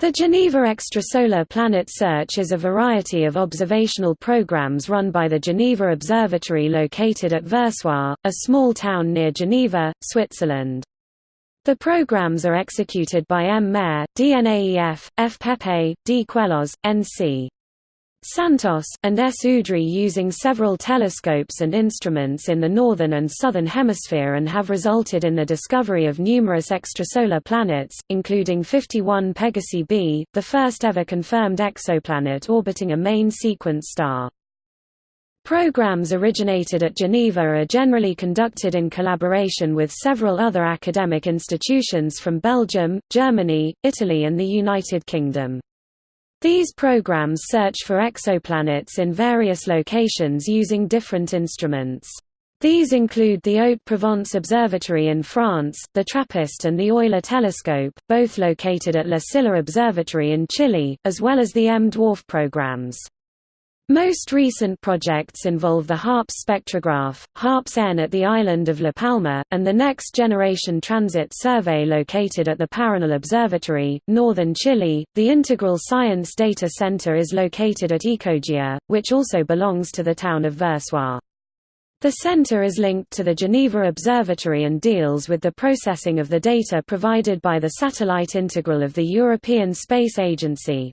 The Geneva Extrasolar Planet Search is a variety of observational programs run by the Geneva Observatory located at Versoix, a small town near Geneva, Switzerland. The programs are executed by M. Mayor, DNAEF, F. Pepe, D. Queloz, N.C. Santos, and S. Using several telescopes and instruments in the northern and southern hemisphere and have resulted in the discovery of numerous extrasolar planets, including 51 Pegasi b, the first ever confirmed exoplanet orbiting a main sequence star. Programs originated at Geneva are generally conducted in collaboration with several other academic institutions from Belgium, Germany, Italy and the United Kingdom. These programs search for exoplanets in various locations using different instruments. These include the Haute-Provence Observatory in France, the TRAPPIST and the Euler telescope, both located at La Silla Observatory in Chile, as well as the M-Dwarf programs. Most recent projects involve the HARPS spectrograph, HARPS-N at the island of La Palma, and the Next Generation Transit Survey located at the Paranal Observatory, northern Chile. The Integral Science Data Center is located at Ecogia, which also belongs to the town of Versoix. The center is linked to the Geneva Observatory and deals with the processing of the data provided by the Satellite Integral of the European Space Agency.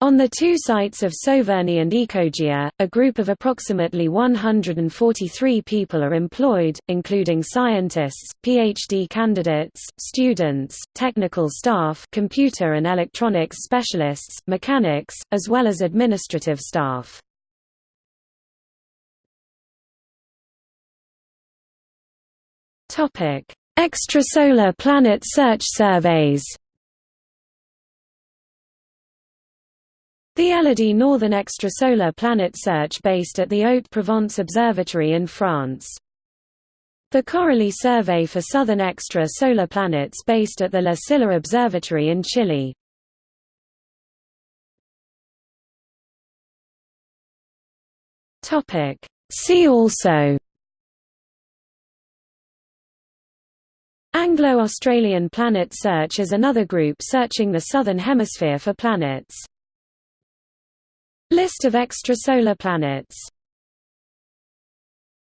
On the two sites of Sauverny and Ecogia, a group of approximately 143 people are employed, including scientists, PhD candidates, students, technical staff computer and electronics specialists, mechanics, as well as administrative staff. Extrasolar planet search surveys The Elodie Northern Extrasolar Planet Search based at the Haute-Provence Observatory in France. The Coralie Survey for Southern Extra-Solar Planets based at the La Silla Observatory in Chile. See also Anglo-Australian Planet Search is another group searching the Southern Hemisphere for planets. List of extrasolar planets